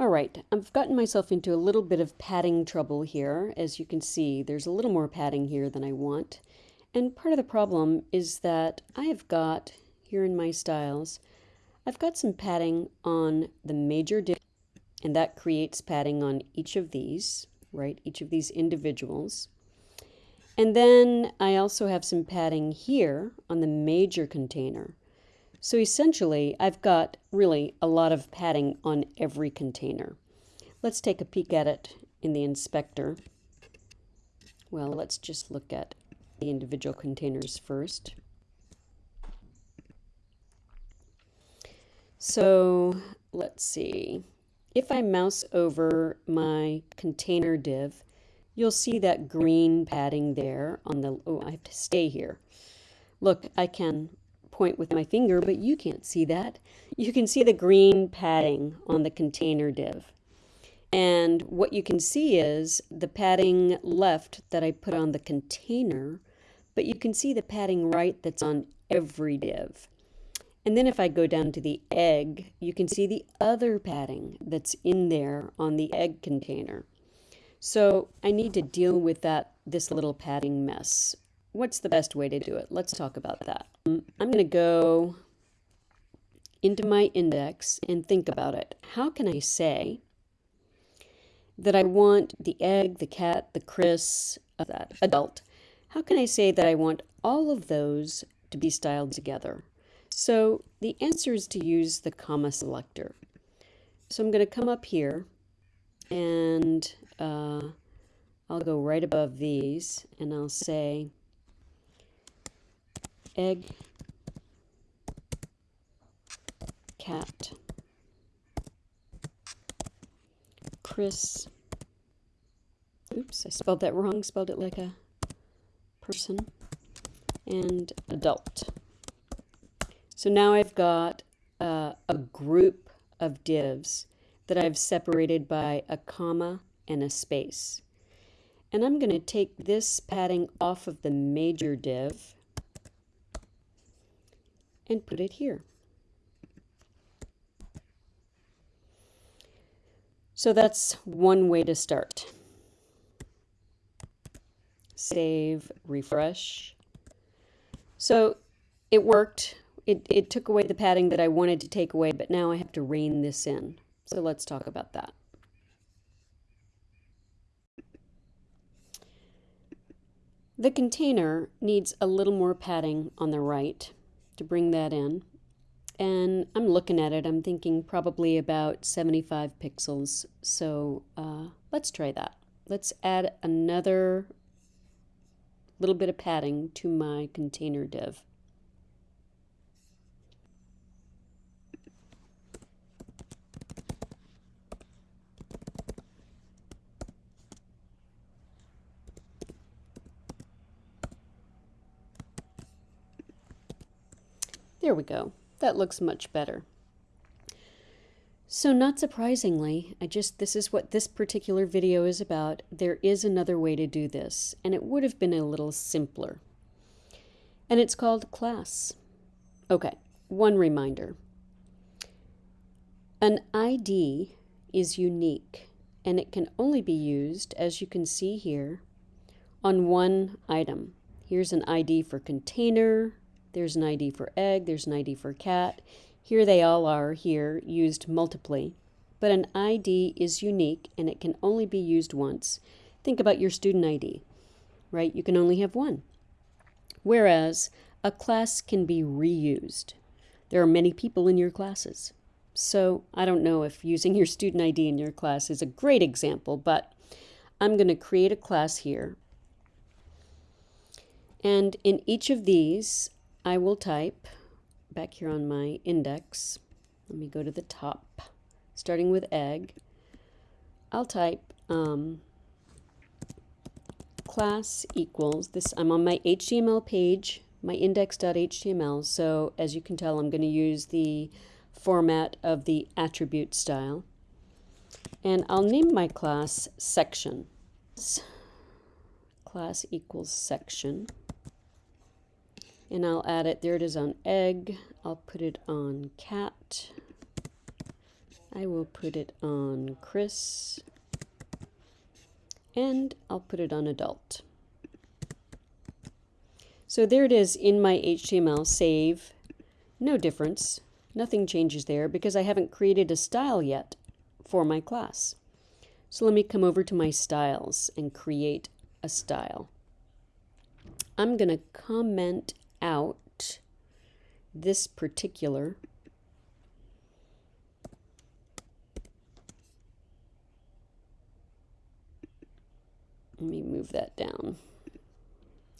All right, I've gotten myself into a little bit of padding trouble here. As you can see, there's a little more padding here than I want. And part of the problem is that I have got, here in my styles, I've got some padding on the major div, and that creates padding on each of these, right? Each of these individuals. And then I also have some padding here on the major container. So essentially, I've got really a lot of padding on every container. Let's take a peek at it in the inspector. Well, let's just look at the individual containers first. So let's see. If I mouse over my container div, you'll see that green padding there on the, oh, I have to stay here. Look, I can point with my finger, but you can't see that. You can see the green padding on the container div. And what you can see is the padding left that I put on the container, but you can see the padding right that's on every div. And then if I go down to the egg, you can see the other padding that's in there on the egg container. So I need to deal with that this little padding mess what's the best way to do it? Let's talk about that. Um, I'm going to go into my index and think about it. How can I say that I want the egg, the cat, the Chris, uh, that adult? How can I say that I want all of those to be styled together? So the answer is to use the comma selector. So I'm going to come up here and uh, I'll go right above these and I'll say egg, cat, Chris. Oops, I spelled that wrong, spelled it like a person. And adult. So now I've got uh, a group of divs that I've separated by a comma and a space. And I'm going to take this padding off of the major div and put it here. So that's one way to start. Save, refresh. So it worked. It, it took away the padding that I wanted to take away, but now I have to rein this in. So let's talk about that. The container needs a little more padding on the right to bring that in. And I'm looking at it, I'm thinking probably about 75 pixels. So uh, let's try that. Let's add another little bit of padding to my container div. There we go. That looks much better. So not surprisingly, I just this is what this particular video is about. There is another way to do this, and it would have been a little simpler. And it's called class. Okay, one reminder. An ID is unique, and it can only be used, as you can see here, on one item. Here's an ID for container, there's an ID for egg, there's an ID for cat. Here they all are here, used multiply. But an ID is unique and it can only be used once. Think about your student ID, right? You can only have one. Whereas a class can be reused. There are many people in your classes. So I don't know if using your student ID in your class is a great example, but I'm going to create a class here. And in each of these, I will type back here on my index. Let me go to the top, starting with egg. I'll type um, class equals this. I'm on my HTML page, my index.html. So as you can tell, I'm going to use the format of the attribute style. And I'll name my class section. Class equals section and I'll add it, there it is on egg, I'll put it on cat, I will put it on Chris and I'll put it on adult. So there it is in my HTML save. No difference. Nothing changes there because I haven't created a style yet for my class. So let me come over to my styles and create a style. I'm going to comment out this particular let me move that down.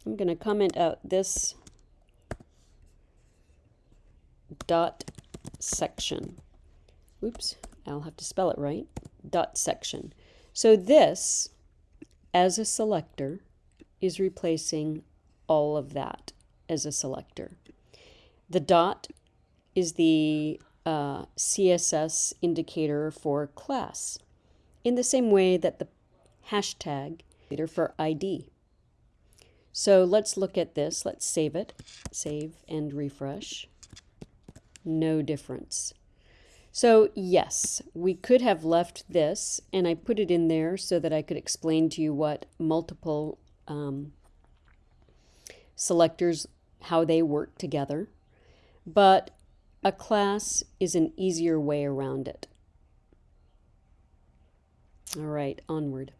I'm going to comment out this dot section. Oops, I'll have to spell it right. Dot section. So this, as a selector, is replacing all of that as a selector. The dot is the uh, CSS indicator for class, in the same way that the hashtag is for ID. So let's look at this. Let's save it. Save and refresh. No difference. So yes, we could have left this, and I put it in there so that I could explain to you what multiple um, selectors, how they work together. But a class is an easier way around it. All right, onward.